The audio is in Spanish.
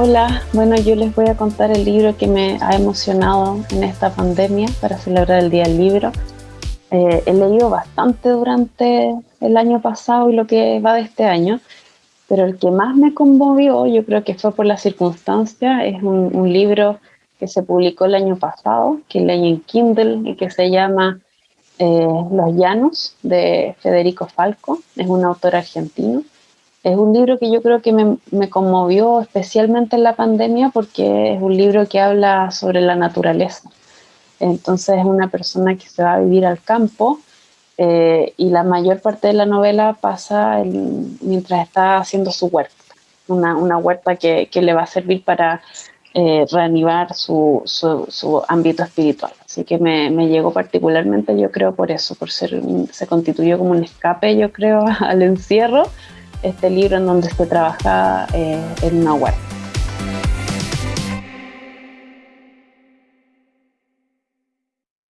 Hola, bueno, yo les voy a contar el libro que me ha emocionado en esta pandemia para celebrar el Día del Libro. Eh, he leído bastante durante el año pasado y lo que va de este año, pero el que más me conmovió, yo creo que fue por la circunstancia, es un, libro que se publicó el año pasado, que leí en Kindle y que se llama eh, Los Llanos de Federico Falco, es un autor argentino es un libro que yo creo que me, conmovió especialmente en la pandemia porque es un libro que habla sobre la naturaleza. Entonces es una persona que se va a vivir al campo eh, y la mayor parte de la novela pasa mientras está haciendo su huerta, una, huerta que, le va a servir para eh, reanivar su, ámbito espiritual. Así que me, me, llegó particularmente, yo creo, por eso, por ser, se constituyó como un escape, yo creo, al encierro este libro en donde se trabaja eh, el náhuatl.